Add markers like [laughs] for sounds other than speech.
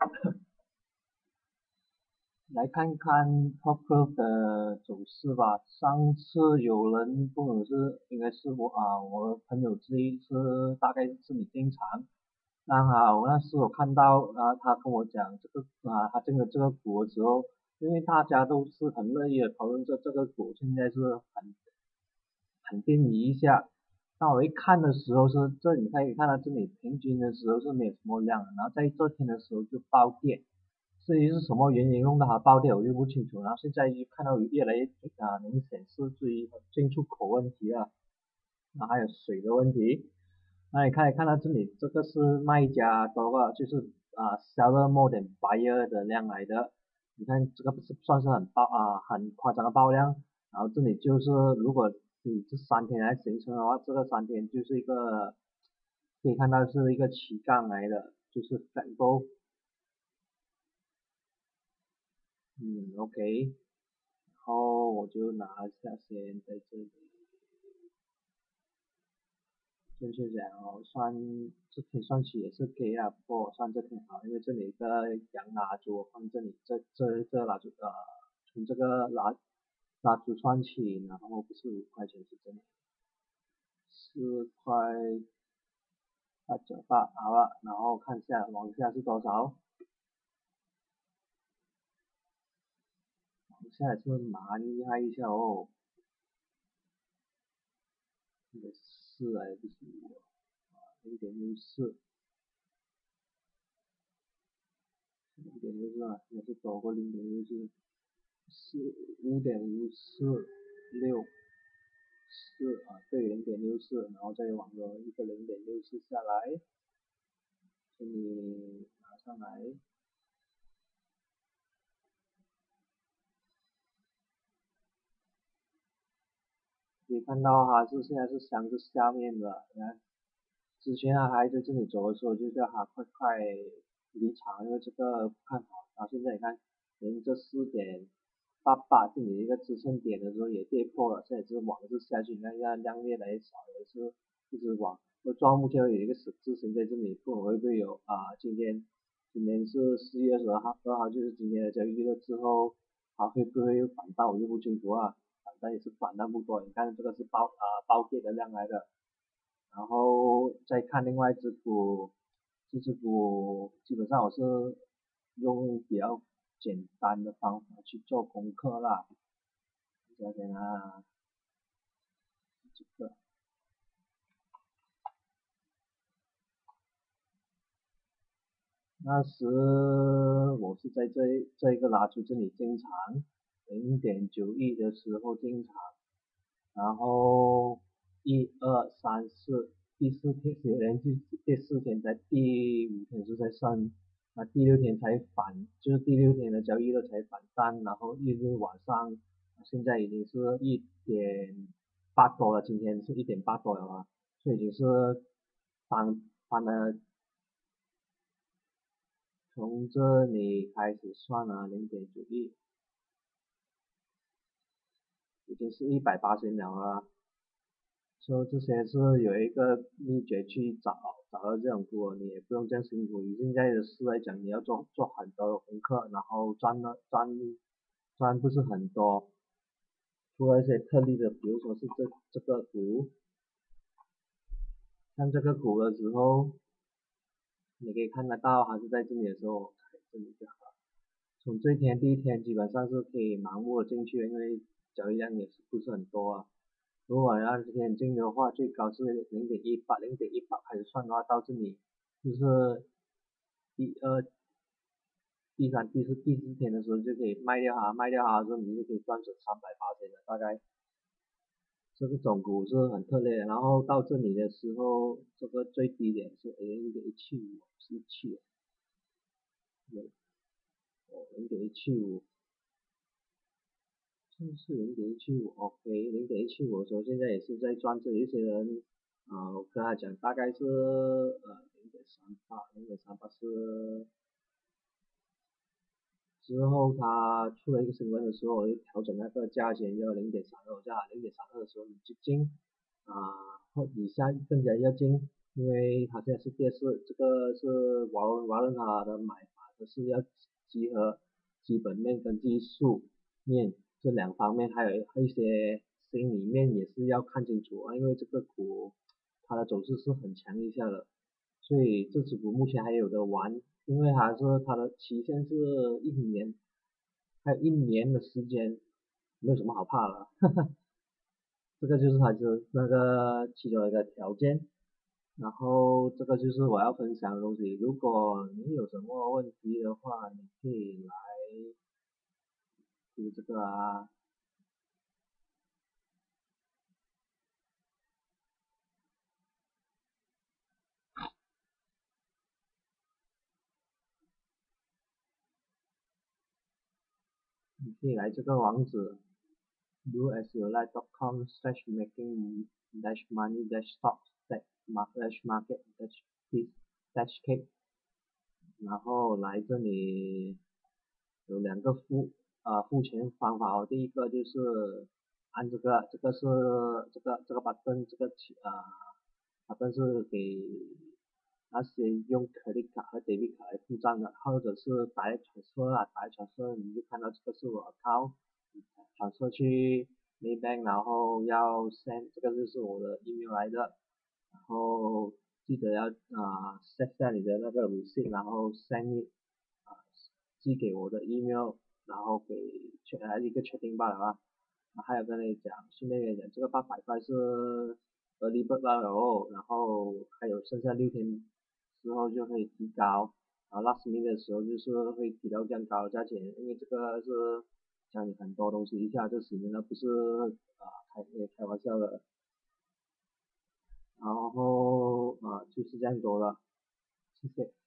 [laughs] 来看看 Top Club 的走势吧。上次有人不懂是应该是我啊，我朋友之一是大概是你经常，刚好那时我看到啊，他跟我讲这个啊，他进了这个股的时候，因为大家都是很乐意的讨论这这个股现在是很很定一下。当我一看的时候是这里可以看到这里平均的时候是没有什么量，然后在这天的时候就暴跌，至于是什么原因弄到它暴跌我就不清楚。然后现在就看到越来越啊明显是至于进出口问题啊，然后还有水的问题。那你看看到这里这个是卖家多个就是啊 seller more than buyer 的量来的，你看这个不是算是很爆啊很夸张的爆量，然后这里就是如果。以这三天来形成的话，这个三天就是一个可以看到是一个旗杠来的，就是反波。嗯，OK，然后我就拿下先在这里，就是讲哦，算这天算起也是给啊，不过算这挺好，因为这里一个羊蜡烛放这里，这这这蜡烛呃，从这个蜡。蜡烛串起，然后不是五块钱是真的，四块八九八，好了，然后看一下往下是多少，往下是蛮厉害一下哦，这个四还不是五啊，零点六四，零点六四啊，也是多过零点六四。四五点五四六四啊，对，零点六四，然后再往个一个零点六四下来，这里拿上来，可以看到哈，是现在是箱子下面的，你看，之前他还在这里走的时候，就叫他快快离场，因为这个不看好，然后现在你看，连这四点。八八这里一个支撑点的时候也跌破了，现在是往是下去，你看量越来越少，也是一直往，那庄目前有一个十字形在这里，不会不会有啊？今天今天是四月二十号，二号就是今天的交易日之后，还会不会反弹我就不清楚啊，反弹也是反弹不多，你看这个是爆啊爆跌的量来的，然后再看另外一只股，这只股基本上我是用比较。简单的方法去做功课啦，这边啊，这个，那时我是在这这一个蜡烛这里进场，零点九亿的时候进场，然后一二三四第四天有连续第四天在第五天是在上。那第六天才反，就是第六天的交易日才反弹，然后一直往上，现在已经是一点八多了，今天是一点八多了啊，这已经是翻翻了，从这里开始算了，零点九亿，已经是一百八十秒了。说这些是有一个秘诀去找找到这种股，你也不用这样辛苦。以现在的事来讲，你要做做很多的功课，然后赚了赚赚不是很多。除了一些特例的，比如说是这这个股，像这个股的时候，你可以看得到还是在这里的时候，这里就好。从这一天第一天基本上是可以盲目的进去，因为交易量也是不是很多啊。如果按这天进的话，最高是零点一八，零点一八开始算的话，到这里就是第二、第三、第四、第四天的时候就可以卖掉它，卖掉它的时候你就可以赚成三百八千了，大概这个总股是很特例。然后到这里的时候，这个最低点是零点一七五，是七，哦，零点一七五。是零点一七五，OK，零点一七五的时候，现在也是在赚。这一些人，啊，我跟他讲，大概是呃零点三八，零点三八是之后他出了一个新闻的时候，调整那个价钱要零点三二，价零点三二的时候你就进，啊，或以下更加要进，因为他现在是跌势，这个是瓦伦瓦伦他的买法就是要集合基本面跟技术面这两方面，还有一些心里面也是要看清楚啊，因为这个股它的走势是很强一下的，所以这只股目前还有的玩，因为还是它的期限是一年，还有一年的时间，没有什么好怕的，哈哈，这个就是它是那个其中一个条件。然后这个就是我要分享的东西。如果你有什么问题的话，你可以来，就这个啊，你可以来这个网址，doasyouLike.com/making-money-stocks。dash market dash dash k，然后来这里有两个付啊付钱方法哦，第一个就是按这个，这个是这个这个 button 这个啊 button 是给那些用 credit 卡和 debit 卡来付账的，或者是打一传 r 啊打一传 r 你就看到这个是我 account，传 r 去 Maybank，然后要 send 这个就是我的 email 来的。然后记得要啊 set 下你的那个 receipt，然后 send 啊寄给我的 email，然后给确来一个确定罢了啊。还有跟你讲，顺便跟你讲，这个八百块是 early bird 罢了哦，然后还有剩下六天之后就会提高，然后 last minute 的时候就是会提到这样高的价钱，因为这个是讲你很多东西一下就十年了，不是啊开开玩笑的。然后啊就是这样多了，谢谢。